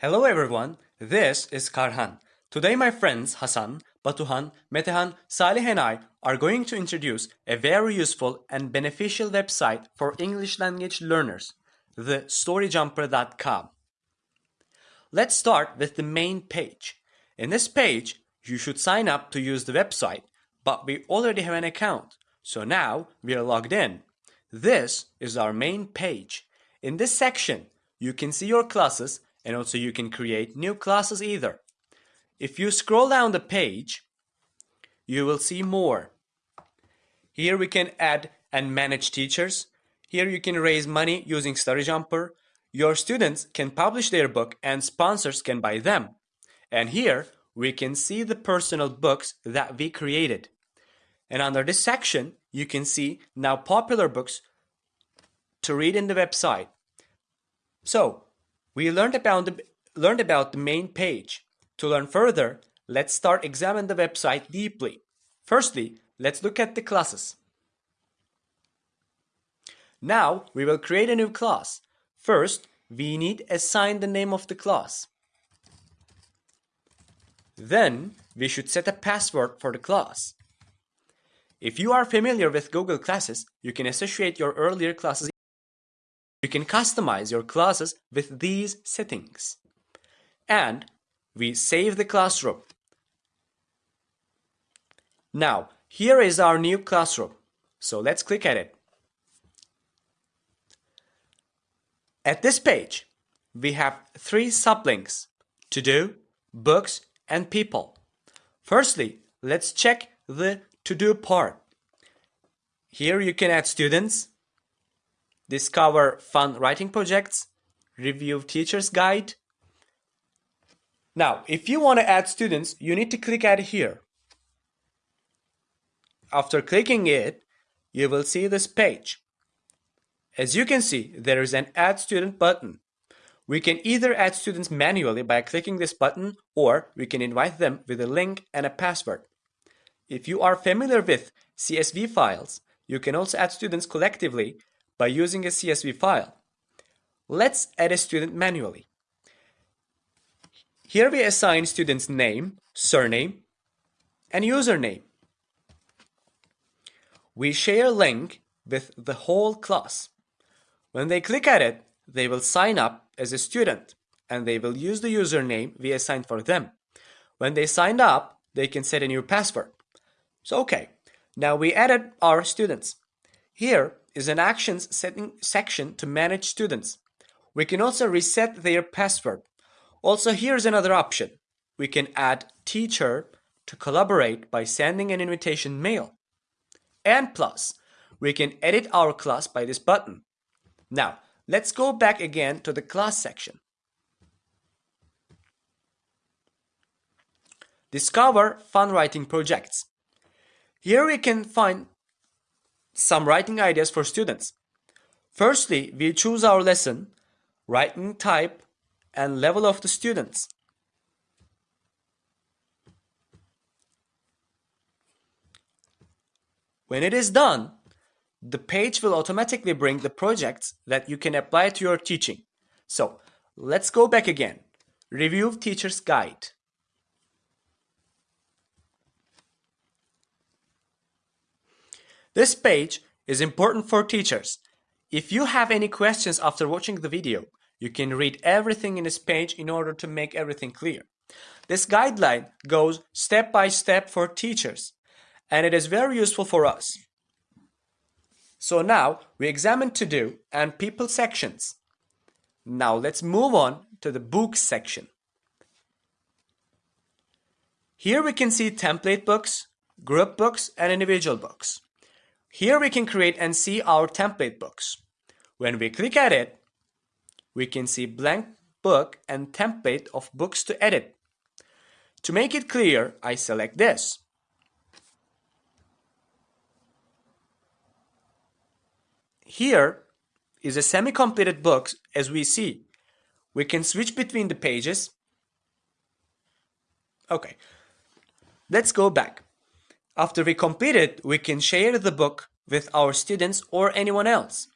Hello everyone, this is Karhan. Today my friends Hasan, Batuhan, Metehan, Salih and I are going to introduce a very useful and beneficial website for English language learners, the storyjumper.com. Let's start with the main page. In this page, you should sign up to use the website, but we already have an account, so now we are logged in. This is our main page. In this section, you can see your classes and also you can create new classes either. If you scroll down the page, you will see more. Here we can add and manage teachers. Here you can raise money using StoryJumper. Your students can publish their book and sponsors can buy them. And here we can see the personal books that we created. And under this section, you can see now popular books to read in the website. So, we learned about the, learned about the main page. To learn further, let's start examine the website deeply. Firstly, let's look at the classes. Now, we will create a new class. First, we need assign the name of the class. Then, we should set a password for the class. If you are familiar with Google Classes, you can associate your earlier classes. You can customize your classes with these settings. And we save the classroom. Now, here is our new classroom. So let's click at it. At this page, we have three sublinks, to do, books, and people. Firstly, let's check the to do part. Here you can add students, discover fun writing projects, review teacher's guide. Now, if you want to add students, you need to click add here. After clicking it, you will see this page. As you can see, there is an add student button. We can either add students manually by clicking this button or we can invite them with a link and a password. If you are familiar with CSV files, you can also add students collectively by using a CSV file. Let's add a student manually. Here we assign student's name, surname, and username. We share a link with the whole class. When they click at it, they will sign up as a student and they will use the username we assigned for them. When they signed up, they can set a new password. So okay, now we added our students. Here is an actions setting section to manage students. We can also reset their password. Also here's another option. We can add teacher to collaborate by sending an invitation mail. And plus, we can edit our class by this button. Now, let's go back again to the class section. Discover fun writing projects. Here we can find some writing ideas for students. Firstly, we choose our lesson, writing type, and level of the students. When it is done, the page will automatically bring the projects that you can apply to your teaching. So let's go back again. Review Teacher's Guide. This page is important for teachers. If you have any questions after watching the video, you can read everything in this page in order to make everything clear. This guideline goes step by step for teachers, and it is very useful for us. So now we examine to do and people sections. Now let's move on to the books section. Here we can see template books, group books, and individual books. Here we can create and see our template books. When we click at it, we can see blank book and template of books to edit. To make it clear, I select this. Here is a semi-completed book as we see. We can switch between the pages. Okay, let's go back. After we complete it, we can share the book with our students or anyone else.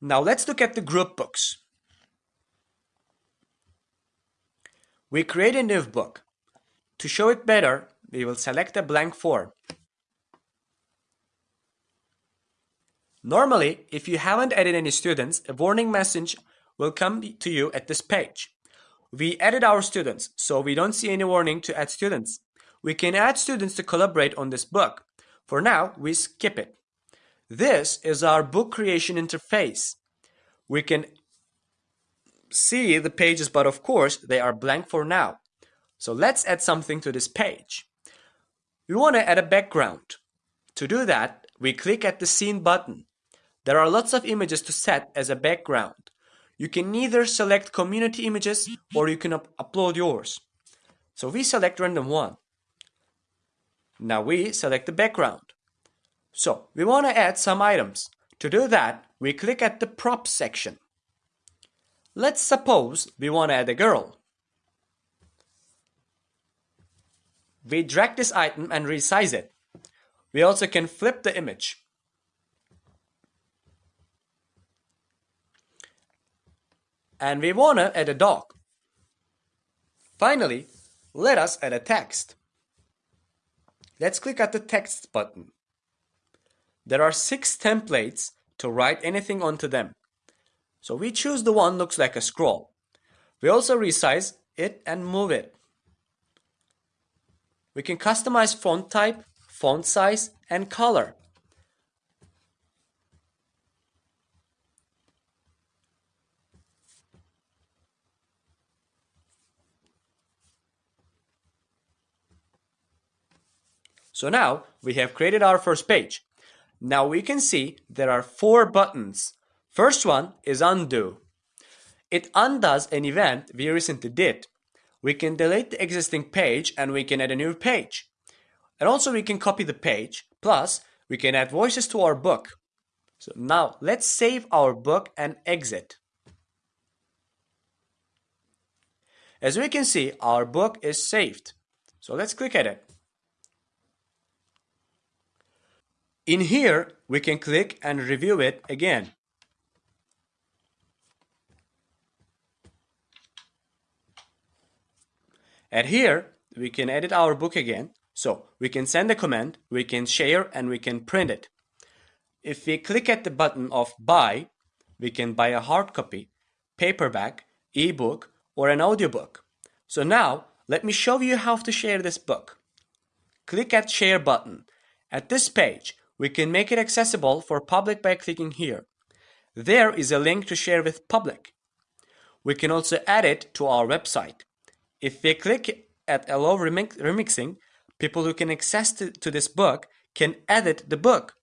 Now let's look at the group books. we create a new book. To show it better, we will select a blank form. Normally, if you haven't added any students, a warning message will come to you at this page. We added our students, so we don't see any warning to add students. We can add students to collaborate on this book. For now, we skip it. This is our book creation interface. We can see the pages, but of course, they are blank for now. So let's add something to this page. We want to add a background. To do that, we click at the scene button. There are lots of images to set as a background. You can either select community images or you can up upload yours. So we select random one. Now we select the background. So we want to add some items. To do that, we click at the props section. Let's suppose we want to add a girl. We drag this item and resize it. We also can flip the image. And we want to add a dog. Finally, let us add a text. Let's click at the text button. There are six templates to write anything onto them. So we choose the one looks like a scroll. We also resize it and move it. We can customize font type, font size, and color. So now we have created our first page. Now we can see there are four buttons. First one is undo. It undoes an event we recently did. We can delete the existing page and we can add a new page. And also we can copy the page. Plus we can add voices to our book. So now let's save our book and exit. As we can see, our book is saved. So let's click at it. In here, we can click and review it again. And here, we can edit our book again. So we can send a comment, we can share, and we can print it. If we click at the button of buy, we can buy a hard copy, paperback, ebook, or an audiobook. So now, let me show you how to share this book. Click at share button. At this page, we can make it accessible for public by clicking here. There is a link to share with public. We can also add it to our website. If we click at allow remix remixing, people who can access to, to this book can edit the book.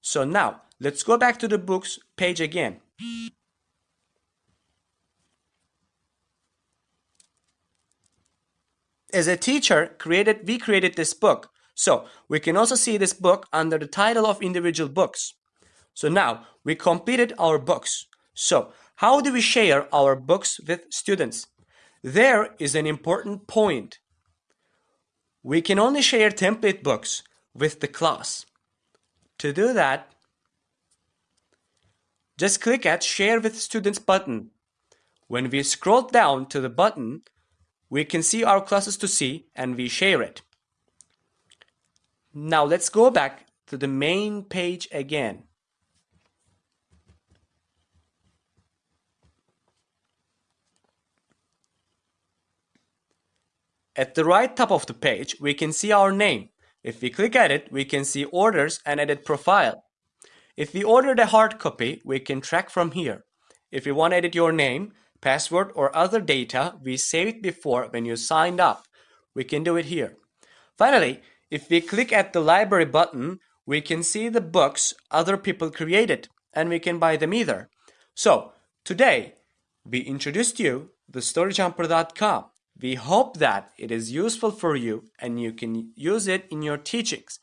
So now let's go back to the books page again. As a teacher, created we created this book so we can also see this book under the title of individual books. So now we completed our books. So how do we share our books with students? There is an important point. We can only share template books with the class. To do that, just click at Share with Students button. When we scroll down to the button, we can see our classes to see and we share it. Now let's go back to the main page again. At the right top of the page, we can see our name. If we click at it, we can see orders and edit profile. If we ordered a hard copy, we can track from here. If you want to edit your name, password, or other data we saved before when you signed up, we can do it here. Finally, if we click at the library button, we can see the books other people created and we can buy them either. So today we introduced you the storyjumper.com. We hope that it is useful for you and you can use it in your teachings.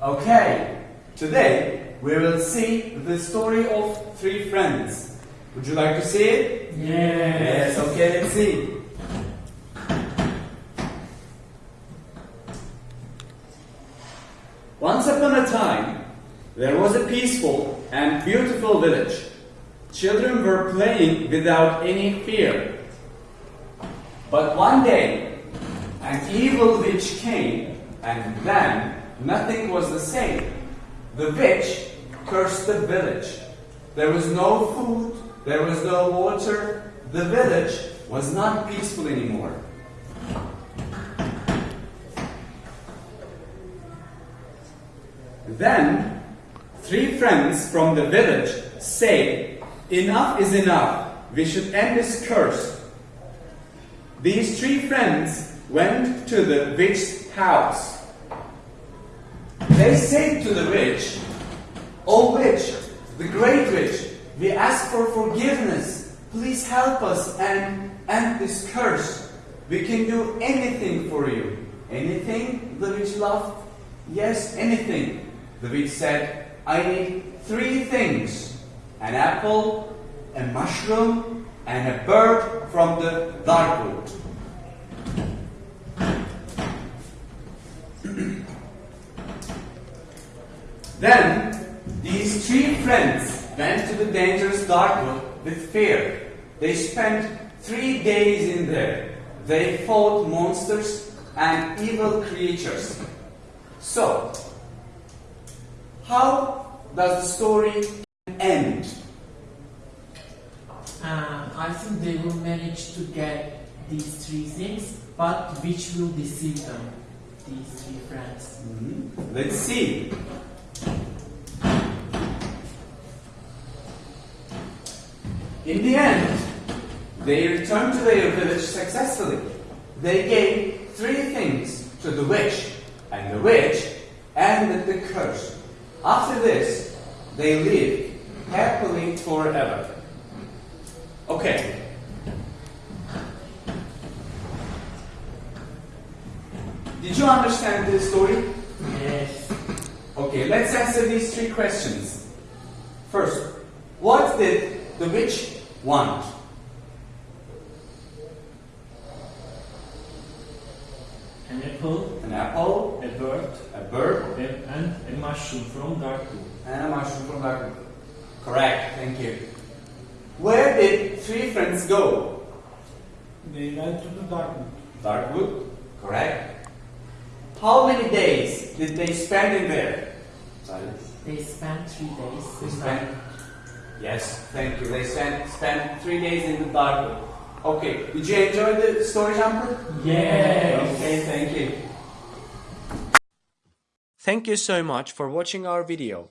Okay, today we will see the story of three friends. Would you like to see it? Yes. Yes, okay, let's see. Once upon a time, there was a peaceful and beautiful village. Children were playing without any fear. But one day, an evil witch came, and then nothing was the same. The witch cursed the village. There was no food, there was no water, the village was not peaceful anymore. Then, three friends from the village say, Enough is enough, we should end this curse. These three friends went to the witch's house. They said to the witch, O witch, the great witch, we ask for forgiveness. Please help us and end this curse. We can do anything for you. Anything? The witch laughed. Yes, anything. The witch said, I need three things an apple, a mushroom, and a bird from the dark wood. Then these three friends went to the dangerous dark wood with fear. They spent three days in there. They fought monsters and evil creatures. So, how does the story end? Uh, I think they will manage to get these three things, but witch will deceive them? These three friends. Let's see. In the end, they returned to their village successfully. They gave three things to the witch, and the witch ended the curse. After this, they lived happily forever. Okay. Did you understand this story? Yes. Okay, let's answer these three questions. First, what did the witch want? An apple, An apple, a bird, a bird, a- and a mushroom from Darkwood. and a mushroom from Darkwood. Correct, thank you. Where did three friends go? They went to the garden. Darkwood. Correct. How many days did they spend in there? Silence. They spent three days. They spent. Yes, thank you. They spent spent three days in the Darkwood. Okay, did you enjoy the story, Jumper? Yes. Okay, thank you. Thank you so much for watching our video.